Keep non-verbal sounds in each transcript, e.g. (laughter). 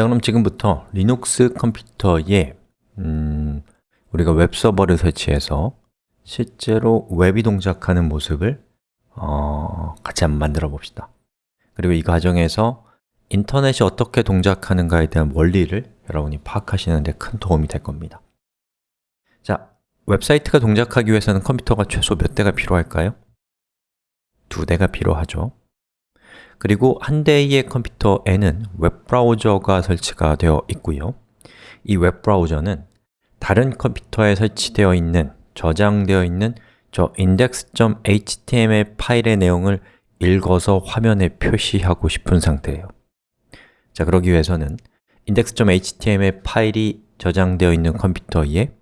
자, 그럼 지금부터 리눅스 컴퓨터에 음, 우리가 웹 서버를 설치해서 실제로 웹이 동작하는 모습을 어, 같이 한번 만들어 봅시다. 그리고 이 과정에서 인터넷이 어떻게 동작하는가에 대한 원리를 여러분이 파악하시는 데 큰 도움이 될 겁니다. 자, 웹사이트가 동작하기 위해서는 컴퓨터가 최소 몇 대가 필요할까요? 두 대가 필요하죠 그리고 한 대의 컴퓨터에는 웹브라우저가 설치가 되어 있고요. 이 웹브라우저는 다른 컴퓨터에 설치되어 있는, 저장되어 있는 저 index.html 파일의 내용을 읽어서 화면에 표시하고 싶은 상태예요. 자, 그러기 위해서는 index.html 파일이 저장되어 있는 컴퓨터에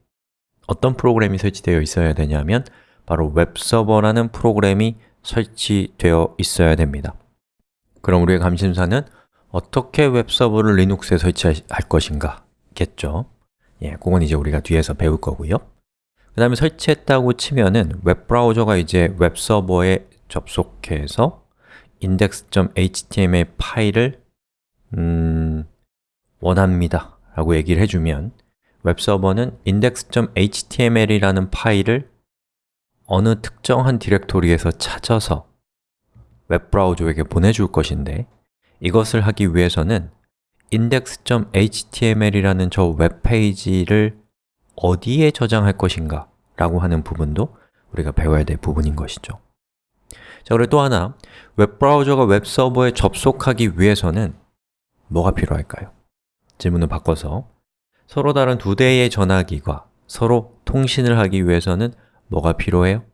어떤 프로그램이 설치되어 있어야 되냐면 바로 웹서버라는 프로그램이 설치되어 있어야 됩니다 그럼 우리의 관심사는 어떻게 웹서버를 리눅스에 설치할 것인가 겠죠? 예, 그건 이제 우리가 뒤에서 배울 거고요. 그 다음에 설치했다고 치면은 웹브라우저가 이제 웹서버에 접속해서 index.html 파일을 음, 원합니다 라고 얘기를 해주면 웹서버는 index.html이라는 파일을 어느 특정한 디렉토리에서 찾아서 웹브라우저에게 보내줄 것인데 이것을 하기 위해서는 index.html이라는 저 웹페이지를 어디에 저장할 것인가 라고 하는 부분도 우리가 배워야 될 부분인 것이죠 자, 그리고 또 하나, 웹브라우저가 웹서버에 접속하기 위해서는 뭐가 필요할까요? 질문을 바꿔서 서로 다른 두 대의 전화기가 서로 통신을 하기 위해서는 뭐가 필요해요?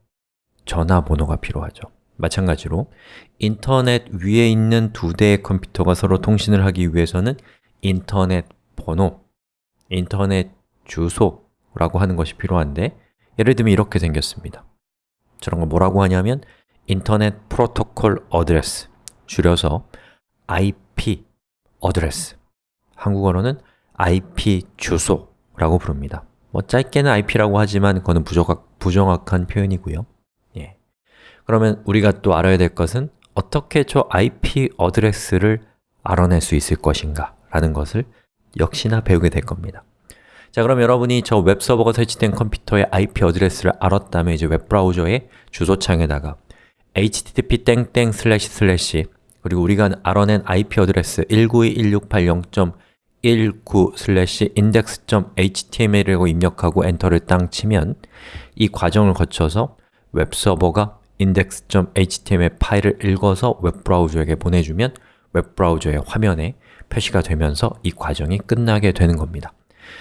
전화번호가 필요하죠 마찬가지로 인터넷 위에 있는 두 대의 컴퓨터가 서로 통신을 하기 위해서는 인터넷 번호, 인터넷 주소라고 하는 것이 필요한데 예를 들면 이렇게 생겼습니다. 저런 걸 뭐라고 하냐면 Internet Protocol Address 줄여서 IP address. 한국어로는 IP 주소라고 부릅니다. 뭐 짧게는 IP라고 하지만 그거는 부정확, 부정확한 표현이고요. 예. 그러면 우리가 또 알아야 될 것은 어떻게 저 IP address를 알아낼 수 있을 것인가 라는 것을 역시나 배우게 될 겁니다. 자 그럼 여러분이 저 웹서버가 설치된 컴퓨터의 IP address를 알았다면 이제 웹브라우저의 주소창에다가 http 땡땡 슬래시 슬래시 그리고 우리가 알아낸 IP address 192.168.0.19 슬래시 index.html이라고 입력하고 엔터를 땅 치면 이 과정을 거쳐서 웹서버가 index.html 파일을 읽어서 웹브라우저에게 보내주면 웹브라우저의 화면에 표시가 되면서 이 과정이 끝나게 되는 겁니다.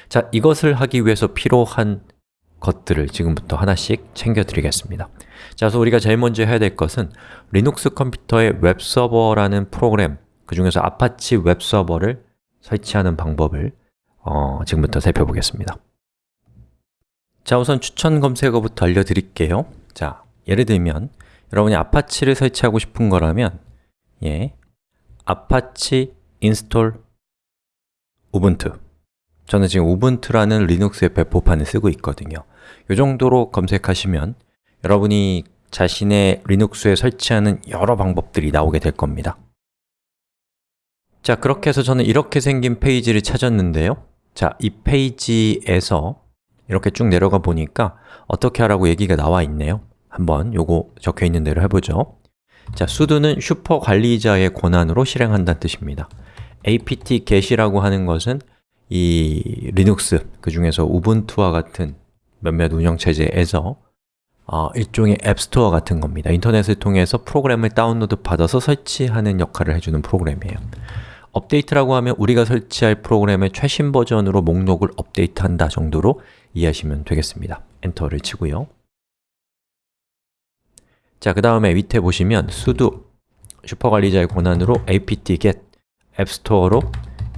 자, 이것을 하기 위해서 필요한 것들을 지금부터 하나씩 챙겨드리겠습니다. 자, 그래서 우리가 제일 먼저 해야 될 것은 리눅스 컴퓨터의 웹서버라는 프로그램 그 중에서 아파치 웹서버를 설치하는 방법을 어, 지금부터 살펴보겠습니다. 자, 우선 추천 검색어부터 알려드릴게요. 자, 예를 들면 여러분이 아파치를 설치하고 싶은 거라면 예, 아파치 install 우분투. 저는 지금 우분투라는 리눅스의 배포판을 쓰고 있거든요. 이 정도로 검색하시면 여러분이 자신의 리눅스에 설치하는 여러 방법들이 나오게 될 겁니다. 자, 그렇게 해서 저는 이렇게 생긴 페이지를 찾았는데요. 자, 이 페이지에서 이렇게 쭉 내려가 보니까 어떻게 하라고 얘기가 나와 있네요 한번 요거 적혀 있는 대로 해보죠. 자, sudo는 슈퍼 관리자의 권한으로 실행한다는 뜻입니다. Apt get이라고 하는 것은 이 리눅스, 그 중에서 우분투와 같은 몇몇 운영체제에서 어, 일종의 앱스토어 같은 겁니다. 인터넷을 통해서 프로그램을 다운로드 받아서 설치하는 역할을 해주는 프로그램이에요. update라고 하면 우리가 설치할 프로그램의 최신 버전으로 목록을 업데이트한다 정도로 이해하시면 되겠습니다. 엔터를 치고요 자, 그 다음에 밑에 보시면 sudo 슈퍼관리자의 권한으로 apt get 앱스토어로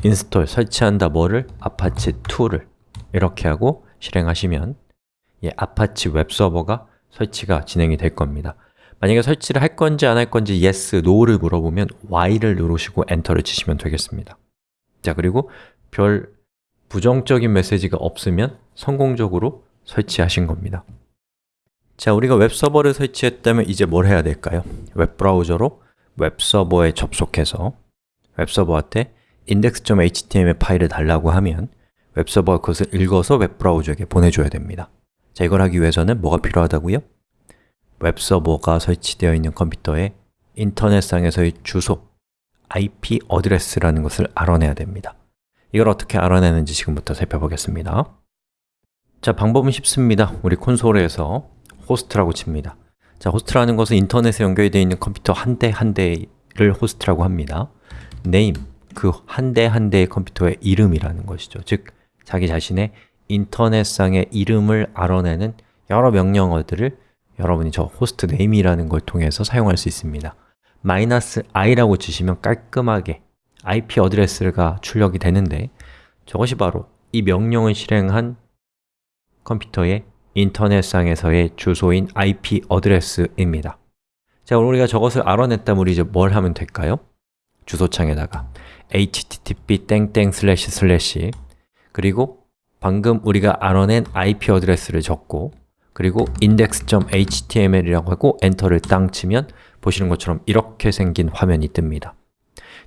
install, 설치한다 뭐를? 아파치 2를 이렇게 하고 실행하시면 예, 아파치 웹서버가 설치가 진행이 될 겁니다. 만약에 설치를 할 건지 안 할 건지 yes, no를 물어보면 y를 누르시고 엔터를 치시면 되겠습니다. 자, 그리고 별 부정적인 메시지가 없으면 성공적으로 설치하신 겁니다 자, 우리가 웹서버를 설치했다면 이제 뭘 해야 될까요? 웹브라우저로 웹서버에 접속해서 웹서버한테 index.html 파일을 달라고 하면 웹서버가 그것을 읽어서 웹브라우저에게 보내줘야 됩니다 자, 이걸 하기 위해서는 뭐가 필요하다고요? 웹서버가 설치되어 있는 컴퓨터에 인터넷상에서의 주소, IP address라는 것을 알아내야 됩니다 이걸 어떻게 알아내는지 지금부터 살펴보겠습니다 자, 방법은 쉽습니다 우리 콘솔에서 host라고 칩니다. 자, 호스트라는 것은 인터넷에 연결되어 있는 컴퓨터 한 대 한 대를 호스트라고 합니다. name, 그 한 대 한 대의 컴퓨터의 이름이라는 것이죠. 즉, 자기 자신의 인터넷상의 이름을 알아내는 여러 명령어들을 여러분이 저 hostname이라는 걸 통해서 사용할 수 있습니다. 마이너스 i라고 치시면 깔끔하게 IP address가 출력이 되는데 저것이 바로 이 명령을 실행한 컴퓨터의 인터넷상에서의 주소인 IP 어드레스입니다. 자, 우리가 저것을 알아냈다면 우리 이제 뭘 하면 될까요? 주소창에다가 http 땡땡 슬래시 슬래시. 그리고 방금 우리가 알아낸 IP 어드레스를 적고 그리고 index.html이라고 하고 엔터를 땅 치면 보시는 것처럼 이렇게 생긴 화면이 뜹니다.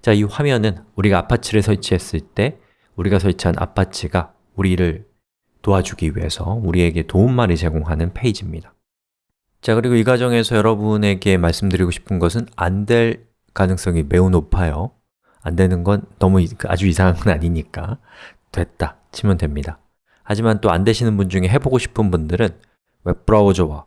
자, 이 화면은 우리가 아파치를 설치했을 때 우리가 설치한 아파치가 우리를 도와주기 위해서 우리에게 도움말을 제공하는 페이지입니다. 자, 그리고 이 과정에서 여러분에게 말씀드리고 싶은 것은 안 될 가능성이 매우 높아요. 안 되는 건 너무 아주 이상한 건 아니니까 됐다 치면 됩니다. 하지만 또 안 되시는 분 중에 해보고 싶은 분들은 웹브라우저와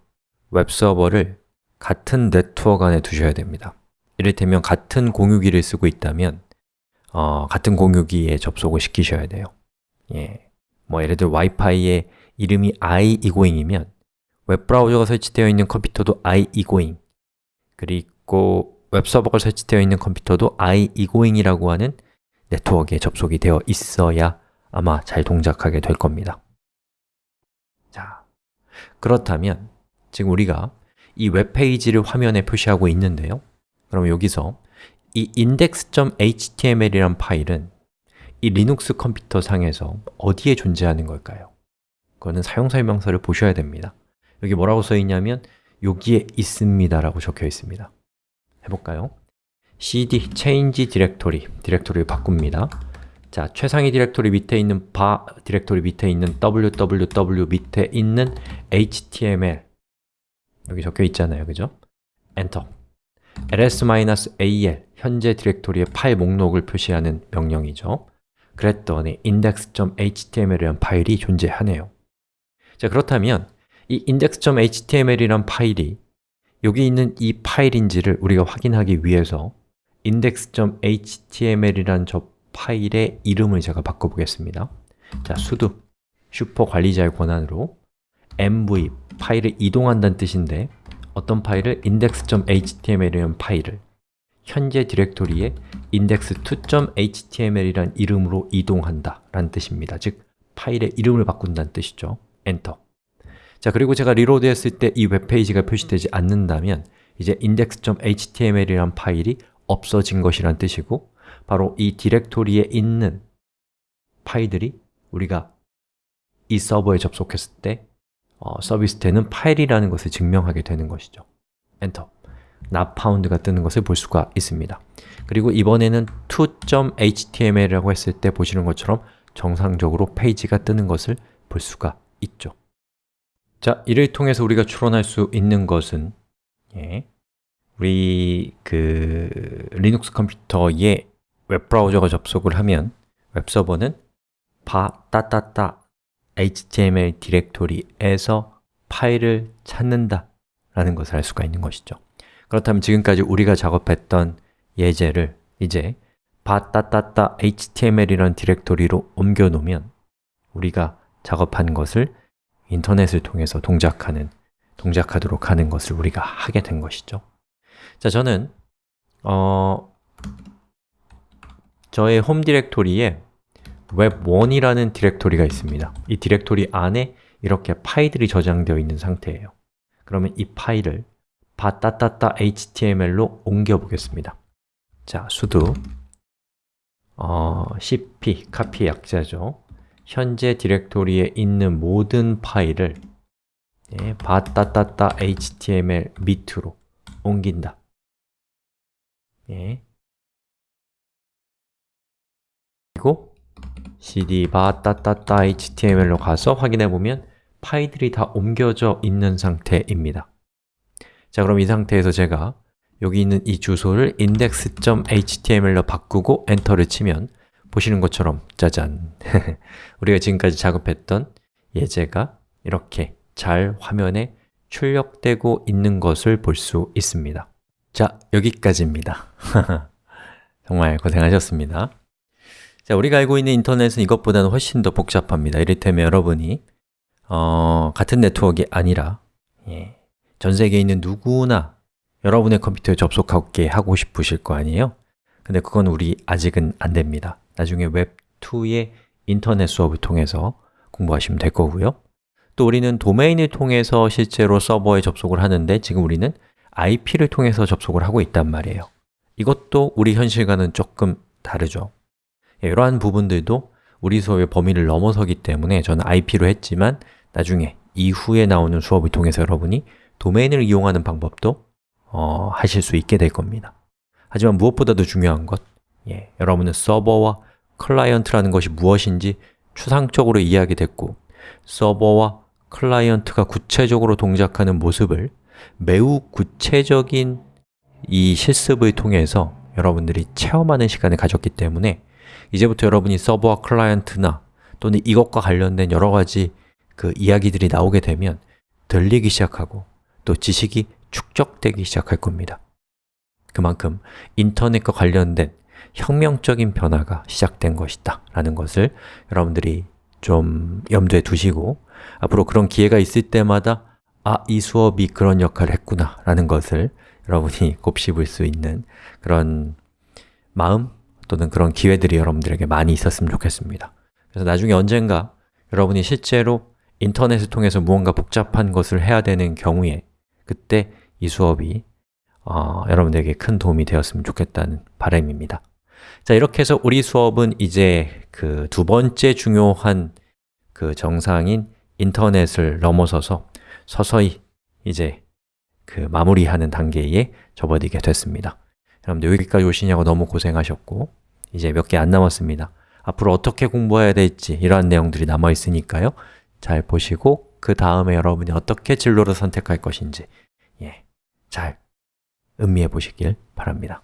웹서버를 같은 네트워크 안에 두셔야 됩니다. 이를테면 같은 공유기를 쓰고 있다면 어, 같은 공유기에 접속을 시키셔야 돼요. 예. 뭐 예를 들어 와이파이의 이름이 i2going이면 웹브라우저가 설치되어 있는 컴퓨터도 i2going 그리고 웹서버가 설치되어 있는 컴퓨터도 i2going이라고 하는 네트워크에 접속이 되어 있어야 아마 잘 동작하게 될 겁니다. 자, 그렇다면 지금 우리가 이 웹페이지를 화면에 표시하고 있는데요. 그럼 여기서 이 index.html이란 파일은 이 리눅스 컴퓨터 상에서 어디에 존재하는 걸까요? 그거는 사용설명서를 보셔야 됩니다 여기 뭐라고 써 있냐면 여기에 있습니다 라고 적혀 있습니다 해볼까요? cd change directory, 디렉토리를 바꿉니다 자, 최상위 디렉토리 밑에 있는 var 디렉토리 밑에 있는 www 밑에 있는 html 여기 적혀 있잖아요, 그죠? 엔터 ls-al 현재 디렉토리의 파일 목록을 표시하는 명령이죠 그랬더니 index.html이라는 파일이 존재하네요. 자, 그렇다면 이 index.html이란 파일이 여기 있는 이 파일인지를 우리가 확인하기 위해서 index.html이란 저 파일의 이름을 제가 바꿔보겠습니다. 자, sudo 슈퍼 관리자의 권한으로 mv, 파일을 이동한다는 뜻인데 어떤 파일을? index.html이라는 파일을 현재 디렉토리에 index2.html이라는 이름으로 이동한다 라는 뜻입니다. 즉, 파일의 이름을 바꾼다는 뜻이죠. 엔터. 자, 그리고 제가 reload 했을 때 이 웹페이지가 표시되지 않는다면 이제 index.html이란 파일이 없어진 것이란 뜻이고 바로 이 디렉토리에 있는 파일들이 우리가 이 서버에 접속했을 때 어, 서비스태는 파일이라는 것을 증명하게 되는 것이죠. 엔터 found가 뜨는 것을 볼 수가 있습니다. 그리고 이번에는 to.html이라고 했을 때 보시는 것처럼 정상적으로 페이지가 뜨는 것을 볼 수가 있죠. 자, 이를 통해서 우리가 추론할 수 있는 것은 예, 우리 그 리눅스 컴퓨터에 웹브라우저가 접속을 하면 웹서버는 var 따따따 html 디렉토리에서 파일을 찾는다 라는 것을 알 수가 있는 것이죠 그렇다면 지금까지 우리가 작업했던 예제를 이제 바따따따 html이라는 디렉토리로 옮겨 놓으면 우리가 작업한 것을 인터넷을 통해서 동작하는, 동작하도록 하는 것을 우리가 하게 된 것이죠. 자, 저는 어, 저의 홈 디렉토리에 web1이라는 디렉토리가 있습니다. 이 디렉토리 안에 이렇게 파일들이 저장되어 있는 상태예요. 그러면 이 파일을 바따따따 html로 옮겨 보겠습니다. 자, sudo 어, cp, 카피 약자죠. 현재 디렉토리에 있는 모든 파일을 예, 바따따따 html 밑으로 옮긴다. 예. 그리고 cd 바 따따따 html로 가서 확인해 보면 파일들이 다 옮겨져 있는 상태입니다 자 그럼 이 상태에서 제가 여기 있는 이 주소를 index.html로 바꾸고 엔터를 치면 보시는 것처럼 짜잔. (laughs) 우리가 지금까지 작업했던 예제가 이렇게 잘 화면에 출력되고 있는 것을 볼 수 있습니다. 자, 여기까지입니다. (laughs) 정말 고생하셨습니다. 자, 우리가 알고 있는 인터넷은 이것보다는 훨씬 더 복잡합니다. 이를테면 여러분이 어, 같은 네트워크가 아니라 예, 전 세계에 있는 누구나 여러분의 컴퓨터에 접속하게 하고 싶으실 거 아니에요? 근데 그건 우리 아직은 안 됩니다. 나중에 웹2의 인터넷 수업을 통해서 공부하시면 될 거고요. 또 우리는 도메인을 통해서 실제로 서버에 접속을 하는데 지금 우리는 IP를 통해서 접속을 하고 있단 말이에요. 이것도 우리 현실과는 조금 다르죠. 예, 이러한 부분들도 우리 수업의 범위를 넘어서기 때문에 저는 IP로 했지만 나중에 이후에 나오는 수업을 통해서 여러분이 도메인을 이용하는 방법도 어, 하실 수 있게 될 겁니다. 하지만 무엇보다도 중요한 것 예, 여러분은 서버와 클라이언트라는 것이 무엇인지 추상적으로 이해하게 됐고 서버와 클라이언트가 구체적으로 동작하는 모습을 매우 구체적인 이 실습을 통해서 여러분들이 체험하는 시간을 가졌기 때문에 이제부터 여러분이 서버와 클라이언트나 또는 이것과 관련된 여러 가지 그 이야기들이 나오게 되면 들리기 시작하고 또 지식이 축적되기 시작할 겁니다. 그만큼 인터넷과 관련된 혁명적인 변화가 시작된 것이다 라는 것을 여러분들이 좀 염두에 두시고 앞으로 그런 기회가 있을 때마다 아, 이 수업이 그런 역할을 했구나 라는 것을 여러분이 (laughs) 곱씹을 수 있는 그런 마음 또는 그런 기회들이 여러분들에게 많이 있었으면 좋겠습니다. 그래서 나중에 언젠가 여러분이 실제로 인터넷을 통해서 무언가 복잡한 것을 해야 되는 경우에 그때 이 수업이 어, 여러분들에게 큰 도움이 되었으면 좋겠다는 바람입니다. 자, 이렇게 해서 우리 수업은 이제 그 두 번째 중요한 그 정상인 인터넷을 넘어서서 서서히 이제 그 마무리하는 단계에 접어들게 됐습니다. 여러분들 여기까지 오시냐고 너무 고생하셨고 이제 몇 개 안 남았습니다. 앞으로 어떻게 공부해야 될지 이러한 내용들이 남아 있으니까요. 잘 보시고 그 다음에 여러분이 어떻게 진로를 선택할 것인지 예, 잘 음미해 보시길 바랍니다